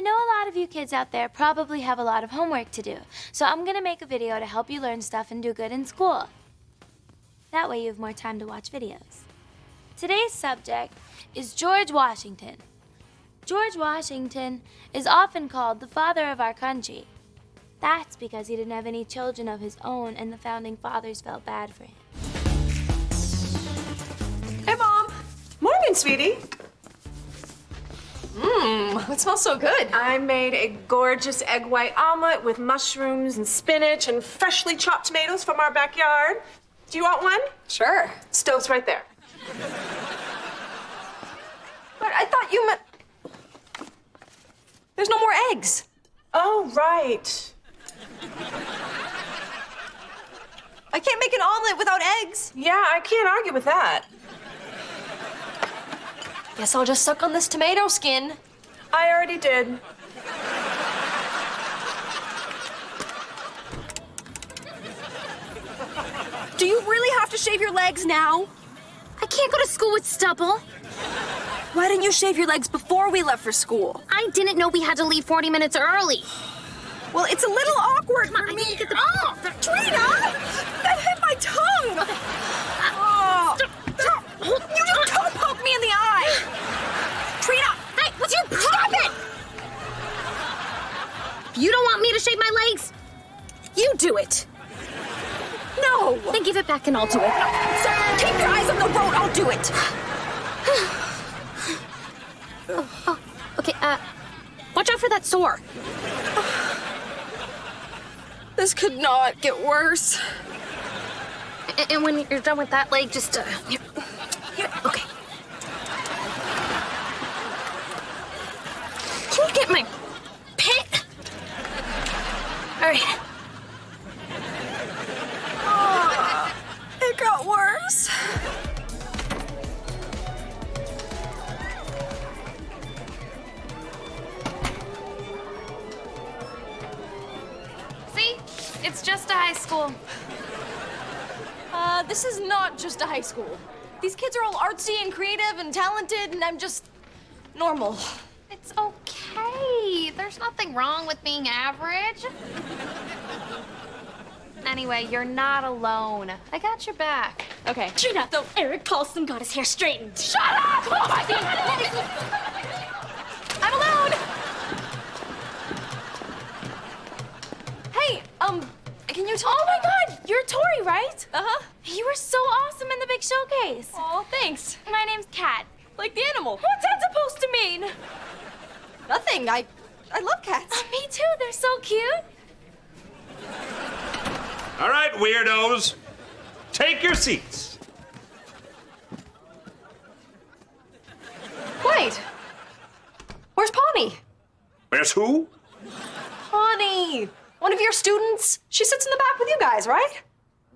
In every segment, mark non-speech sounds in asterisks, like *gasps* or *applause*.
I know a lot of you kids out there probably have a lot of homework to do, so I'm gonna make a video to help you learn stuff and do good in school. That way you have more time to watch videos. Today's subject is George Washington. George Washington is often called the father of our country. That's because he didn't have any children of his own and the founding fathers felt bad for him. Hey, Mom. Morning, sweetie. Mmm, it smells so good. I made a gorgeous egg white omelet with mushrooms and spinach and freshly chopped tomatoes from our backyard. Do you want one? Sure. Stove's right there. But I thought you meant... There's no more eggs. Oh, right. I can't make an omelet without eggs. Yeah, I can't argue with that. Guess I'll just suck on this tomato skin. I already did. Do you really have to shave your legs now? I can't go to school with stubble. Why didn't you shave your legs before we left for school? I didn't know we had to leave 40 minutes early. Well, it's a little awkward Come on, for I me. need to get the... Oh, Trina! That hit my tongue! Oh. You just don't poke me in the eye! Trina! Hey, what's your problem? You don't want me to shave my legs? You do it! No! Then give it back and I'll do it. So, keep your eyes on the road, I'll do it! Oh, *sighs* okay, uh, watch out for that sore. This could not get worse. A- And when you're done with that leg, just, uh, here, here, okay. Can you get my? All right. It got worse. See? It's just a high school. Uh, this is not just a high school. These kids are all artsy and creative and talented, and I'm just normal. It's okay. There's nothing wrong with being average. Anyway, you're not alone. I got your back. Okay. Trina, though Eric Paulson got his hair straightened. Shut up! Oh my I'm alone! Hey, um, can you talk? Oh my god, you're Tori, right? Uh-huh. You were so awesome in the big showcase. Oh, thanks. My name's Cat. Like the animal. What's that supposed to mean? Nothing. I, I love cats. Oh, me too, they're so cute. All right, weirdos. Take your seats. Wait. Where's Pawnee? Where's who? Pawnee. One of your students. She sits in the back with you guys, right?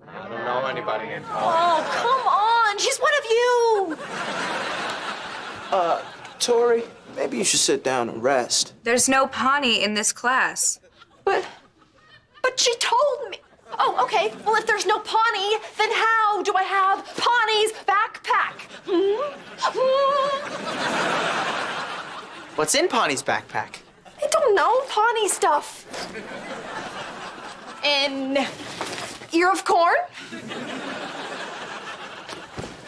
I don't know anybody named Oh, come on. She's one of you. Uh, Tori, maybe you should sit down and rest. There's no Pawnee in this class. But, but she told me. Oh, okay. Well, if there's no Pawnee, then how do I have Pawnee's backpack? Hmm? Hmm? What's in Pawnee's backpack? I don't know. Pawnee stuff. An ear of corn.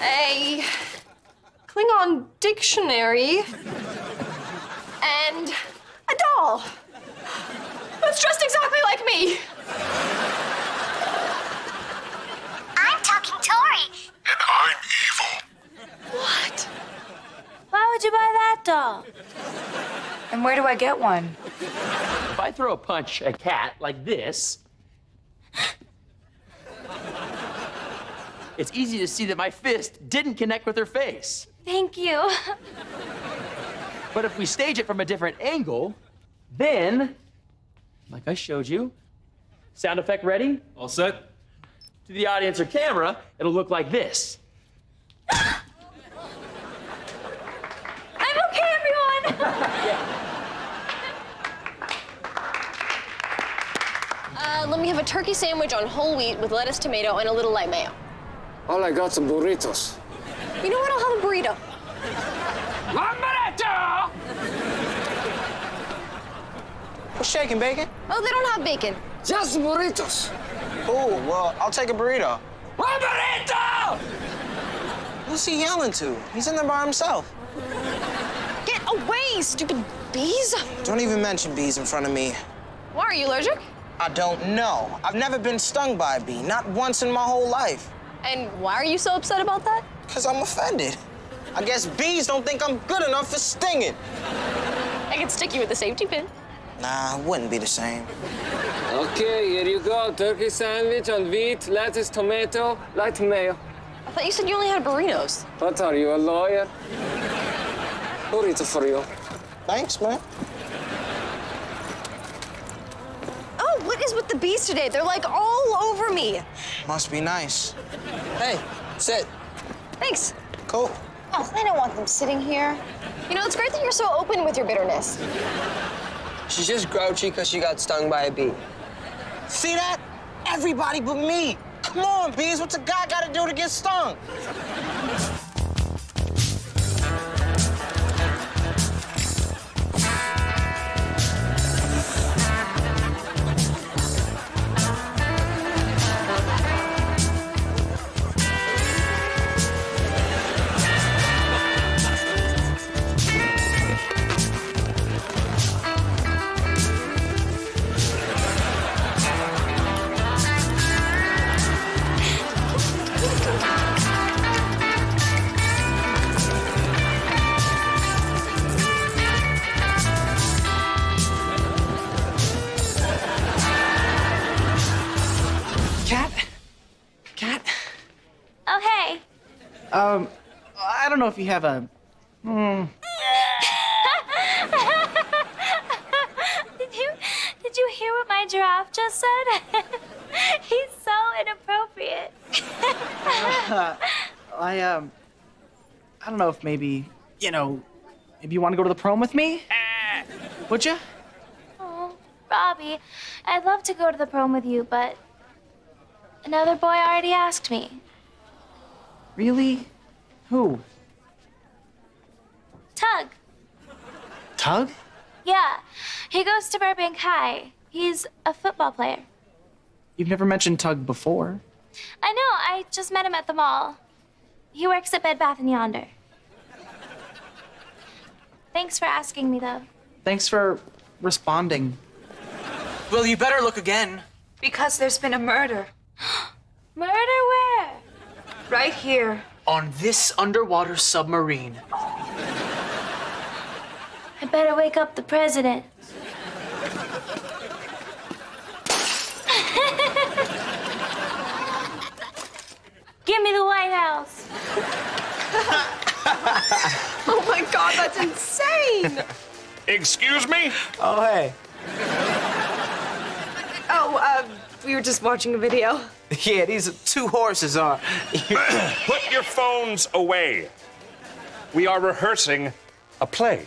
A Klingon dictionary. And a doll. That's dressed exactly like me. I'm talking Tori. And I'm evil. What? Why would you buy that doll? And where do I get one? If I throw a punch at a Cat like this, it's easy to see that my fist didn't connect with her face. Thank you. But if we stage it from a different angle, then, like I showed you, sound effect ready? All set? To the audience or camera, it'll look like this. I'm okay, everyone. *laughs* Uh, let me have a turkey sandwich on whole wheat with lettuce, tomato, and a little light mayo. All I got some burritos. You know what? I'll have a burrito. What's shaking, bacon? Oh, they don't have bacon. Just burritos. Oh, well, I'll take a burrito. A burrito! Who's he yelling to? He's in there by himself. Get away, stupid bees! Don't even mention bees in front of me. Why are you allergic? I don't know. I've never been stung by a bee, not once in my whole life. And why are you so upset about that? Because I'm offended. I guess bees don't think I'm good enough for stinging. I can stick you with a safety pin. Nah, it wouldn't be the same. Okay, here you go. Turkey sandwich on wheat, lettuce, tomato, light mayo. I thought you said you only had burritos. What are you, a lawyer? Burrito for you. Thanks, man. Oh, what is with the bees today? They're like all over me. Must be nice. Hey, sit. Thanks. Cool. Oh, I don't want them sitting here. You know, it's great that you're so open with your bitterness. She's just grouchy because she got stung by a bee. See that? Everybody but me. Come on, bees. What's a guy got to do to get stung? Know if you have a. Hmm. did you did you hear what my giraffe just said? *laughs* He's so inappropriate. *laughs* I um. I don't know if maybe you know, maybe you want to go to the prom with me. Would you? oh, Robbie, I'd love to go to the prom with you, but another boy already asked me. Really? Who? Tug. Tug? Yeah, he goes to Burbank High. He's a football player. You've never mentioned Tug before. I know. I just met him at the mall. He works at Bed Bath and Yonder. Thanks for asking me, though. Thanks for responding. Well, you better look again. Because there's been a murder. *gasps* Murder where? Right here. On this underwater submarine. I better wake up the president. Give me the White House. *laughs* Oh my god, that's insane! Excuse me? Oh, hey. oh, uh, we were just watching a video. *laughs* Yeah, these two horses are. *coughs* Put your phones away. We are rehearsing a play.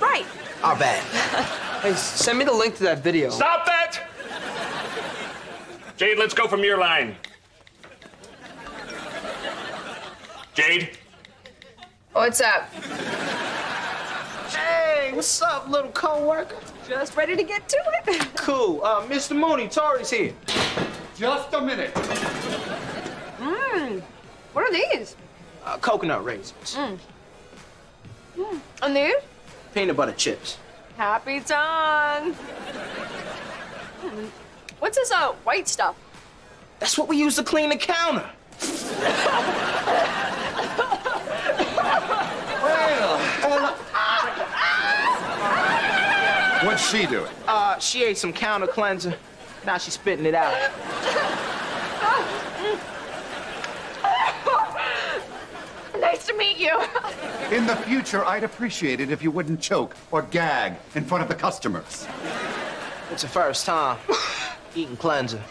Right. Our bad. *laughs* Hey, send me the link to that video. Stop that! Jade, let's go from your line. Jade? What's up? Hey, what's up, little coworker? Just ready to get to it. *laughs* Cool. Uh, Mr. Mooney, Tori's here. Just a minute. Mmm. What are these? Uh, coconut raisins. hmm And these? Peanut butter chips. Happy time. What's this uh white stuff? That's what we use to clean the counter. What's she doing? Uh, she ate some counter cleanser. Now she's spitting it out. *laughs* Nice to meet you. *laughs* In the future, I'd appreciate it if you wouldn't choke or gag in front of the customers. It's the first time eating cleanser.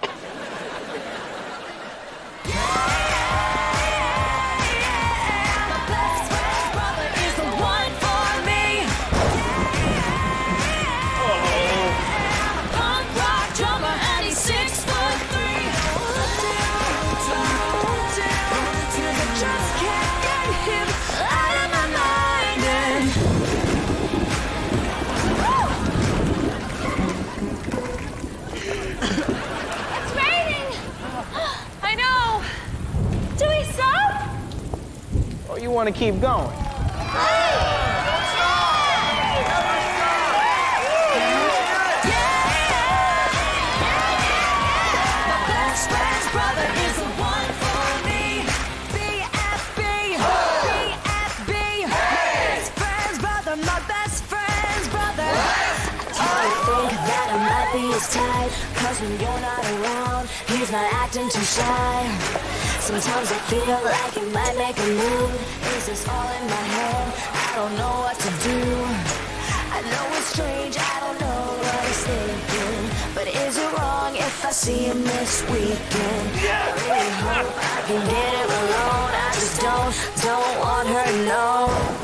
Might be his type Cause when you're not around He's not acting too shy Sometimes I feel like it might make a move. Is this all in my head? I don't know what to do. I know it's strange, I don't know what he's thinking. But is it wrong if I see him this weekend? I really hope I can get him alone. I just don't, don't want her to know